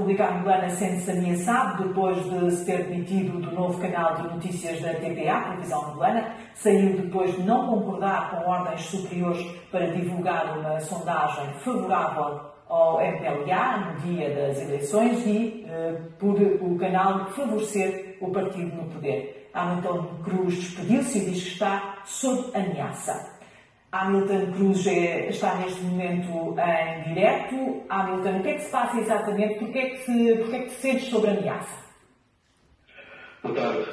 República Angolana sente-se ameaçado depois de se ter demitido do novo canal de notícias da TPA, Televisão Angolana. Saiu depois de não concordar com ordens superiores para divulgar uma sondagem favorável ao MPLA no dia das eleições e eh, por o canal favorecer o partido no poder. Hamilton Cruz despediu-se e diz que está sob ameaça. Hamilton Cruz é, está neste momento em direto. Hamilton, o que é que se passa exatamente? Porquê é que, se, porquê é que te sentes sob ameaça? Boa tarde.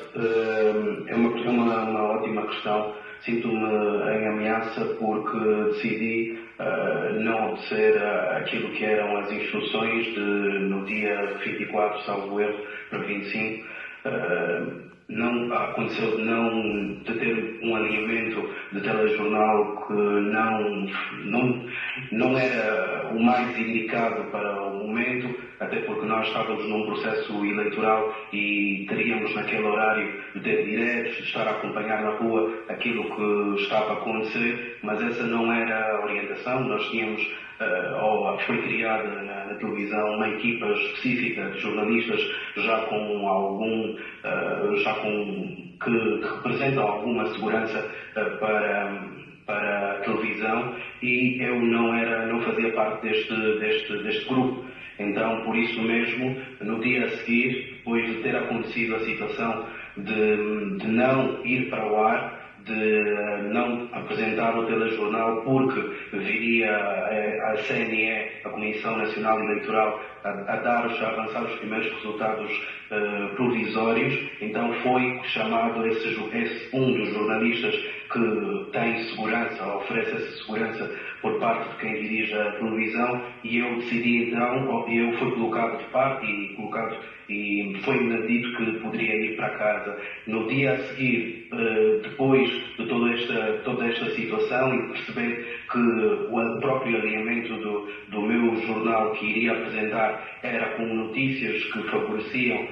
É uma, uma, uma ótima questão. Sinto-me em ameaça porque decidi uh, não obedecer aquilo que eram as instruções de, no dia 24, salvo erro, para 25. Uh, não aconteceu de não de ter alinhamento de telejornal que não, não, não era o mais indicado para o momento, até porque nós estávamos num processo eleitoral e teríamos naquele horário de ter diretos, de estar a acompanhar na rua aquilo que estava a acontecer, mas essa não era a orientação, nós tínhamos uh, ou foi criada na, na, televisão uma equipa específica de jornalistas já com algum, uh, já com que, representam alguma segurança uh, para para a televisão e eu não era não fazia parte deste deste deste grupo. Então por isso mesmo no dia a seguir depois de ter acontecido a situação de, de não ir para o ar de não apresentar o telejornal porque viria a, a CNE, a Comissão Nacional Eleitoral, a, a dar os, a avançar os primeiros resultados uh, provisórios. Então foi chamado esse, esse, um dos jornalistas que tem segurança, oferece essa segurança por parte de quem dirige a televisão e eu decidi então, eu fui colocado de parte e colocado e foi-me dito que poderia ir para casa. No dia a seguir, eh, depois de toda esta, toda esta situação e perceber que o próprio alinhamento do, do meu jornal que iria apresentar era com notícias que favoreciam